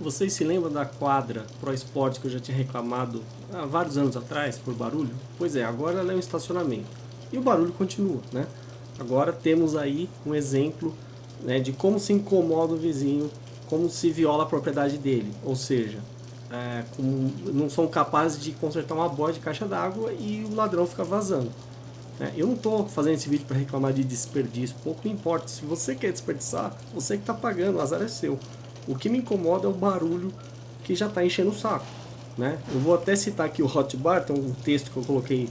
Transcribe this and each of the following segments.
Vocês se lembram da quadra Pro Esporte que eu já tinha reclamado há vários anos atrás por barulho? Pois é, agora ela é um estacionamento. E o barulho continua, né? Agora temos aí um exemplo né, de como se incomoda o vizinho, como se viola a propriedade dele. Ou seja, é, não são capazes de consertar uma boia de caixa d'água e o ladrão fica vazando. É, eu não estou fazendo esse vídeo para reclamar de desperdício, pouco importa. Se você quer desperdiçar, você que está pagando, o azar é seu. O que me incomoda é o barulho que já está enchendo o saco. Né? Eu vou até citar aqui o Hotbar, tem um texto que eu coloquei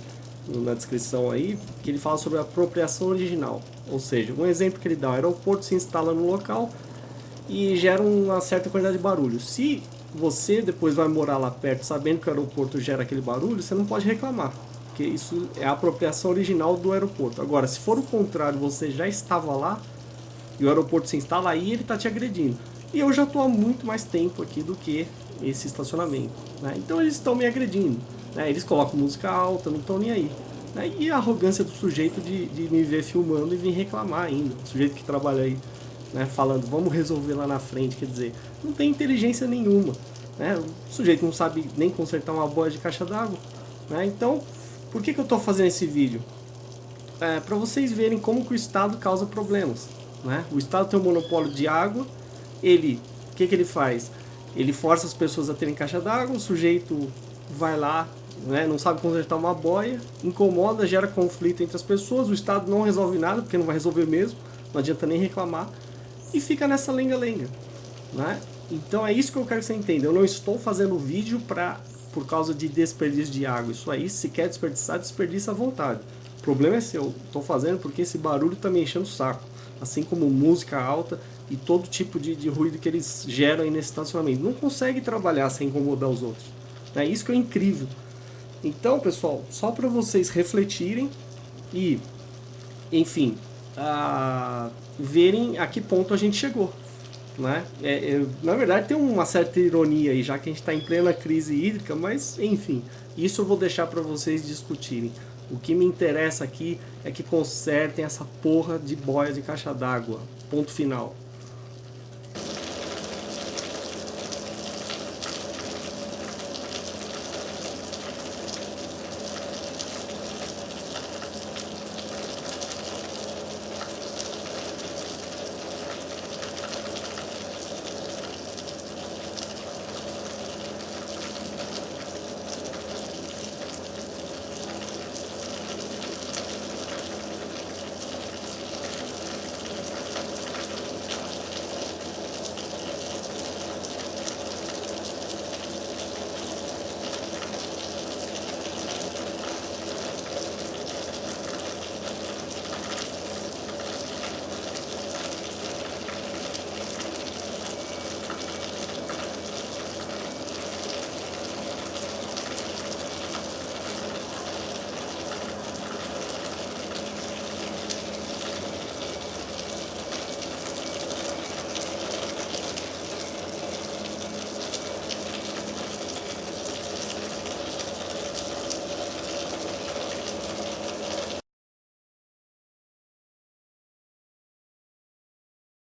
na descrição aí, que ele fala sobre a apropriação original. Ou seja, um exemplo que ele dá, o aeroporto se instala no local e gera uma certa quantidade de barulho. Se você depois vai morar lá perto sabendo que o aeroporto gera aquele barulho, você não pode reclamar porque isso é a apropriação original do aeroporto. Agora, se for o contrário, você já estava lá e o aeroporto se instala aí, ele está te agredindo. E eu já estou há muito mais tempo aqui do que esse estacionamento. Né? Então eles estão me agredindo. Né? Eles colocam música alta, não estão nem aí. Né? E a arrogância do sujeito de, de me ver filmando e vir reclamar ainda. O sujeito que trabalha aí né, falando, vamos resolver lá na frente, quer dizer, não tem inteligência nenhuma. Né? O sujeito não sabe nem consertar uma boia de caixa d'água. Né? Então, por que, que eu estou fazendo esse vídeo? É, para vocês verem como que o Estado causa problemas. O Estado tem um monopólio de água, ele, o que, que ele faz? Ele força as pessoas a terem caixa d'água, o sujeito vai lá, né, não sabe consertar uma boia, incomoda, gera conflito entre as pessoas, o Estado não resolve nada, porque não vai resolver mesmo, não adianta nem reclamar, e fica nessa lenga-lenga. Né? Então é isso que eu quero que você entenda, eu não estou fazendo vídeo para por causa de desperdício de água. Isso aí, se quer desperdiçar, desperdiça à vontade. O problema é seu. Estou fazendo porque esse barulho está me enchendo o saco. Assim como música alta e todo tipo de, de ruído que eles geram aí nesse estacionamento. Não consegue trabalhar sem incomodar os outros. É isso que é incrível. Então, pessoal, só para vocês refletirem e, enfim, verem a que ponto a gente chegou. Né? É, é, na verdade tem uma certa ironia aí, já que a gente está em plena crise hídrica, mas enfim, isso eu vou deixar para vocês discutirem. O que me interessa aqui é que consertem essa porra de boia de caixa d'água. Ponto final.